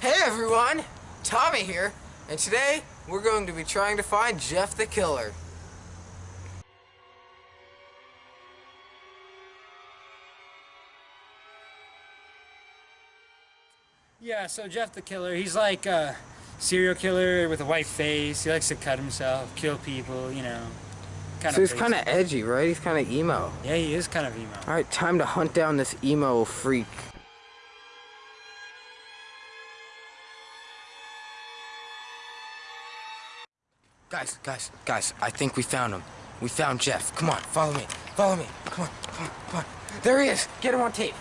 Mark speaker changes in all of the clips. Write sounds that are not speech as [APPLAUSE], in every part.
Speaker 1: Hey everyone, Tommy here, and today we're going to be trying to find Jeff the Killer.
Speaker 2: Yeah, so Jeff the Killer, he's like a serial killer with a white face. He likes to cut himself, kill people, you know. Kind
Speaker 1: So he's kind of edgy, right? He's kind of emo.
Speaker 2: Yeah, he is kind of emo.
Speaker 1: All right, time to hunt down this emo freak. Guys, guys, guys, I think we found him. We found Jeff. Come on, follow me. Follow me. Come on, come on, come on. There he is. Get him on tape.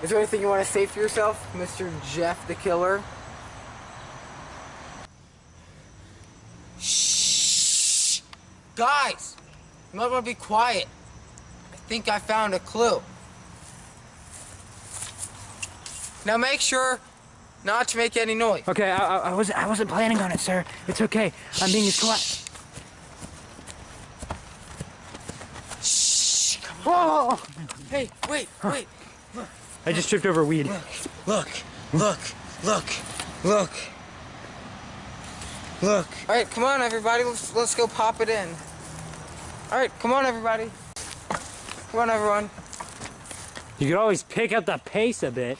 Speaker 1: Is there anything you want to say for yourself, Mr. Jeff the Killer? Shh! Guys! You might want to be quiet. I think I found a clue. Now make sure not to make any noise.
Speaker 2: Okay, I, I, I wasn't I wasn't planning on it, sir. It's okay. I'm being as quiet.
Speaker 1: Shh! Come on. Whoa! Hey, wait, wait.
Speaker 2: Look, I just tripped over weed.
Speaker 1: Look, look, look, look. Look. All right, come on, everybody. Let's let's go pop it in. All right, come on, everybody. Come on, everyone.
Speaker 2: You could always pick up the pace a bit.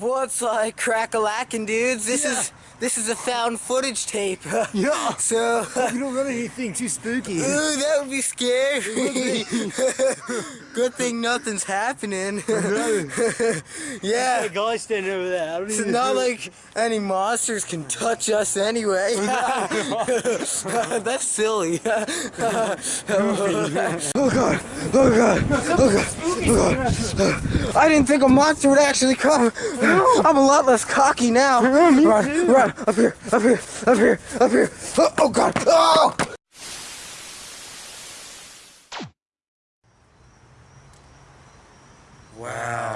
Speaker 1: What's like crack-a-lackin', dudes? This
Speaker 3: Yeah.
Speaker 1: is this is a found footage tape. [LAUGHS]
Speaker 3: Yeah. [LAUGHS]
Speaker 1: So.
Speaker 3: You don't want anything too spooky. [LAUGHS]
Speaker 1: Ooh, that would be scary. Good thing nothing's happening. yeah.
Speaker 3: a guy standing over there. I don't
Speaker 1: It's
Speaker 3: even
Speaker 1: not
Speaker 3: know.
Speaker 1: like any monsters can touch us anyway. That's silly. oh god. Oh god. Oh god. Oh god. I didn't think a monster would actually come. I'm a lot less cocky now. run, run. Up here. Up here. Up here. Up here. Oh, oh god. Oh! Wow.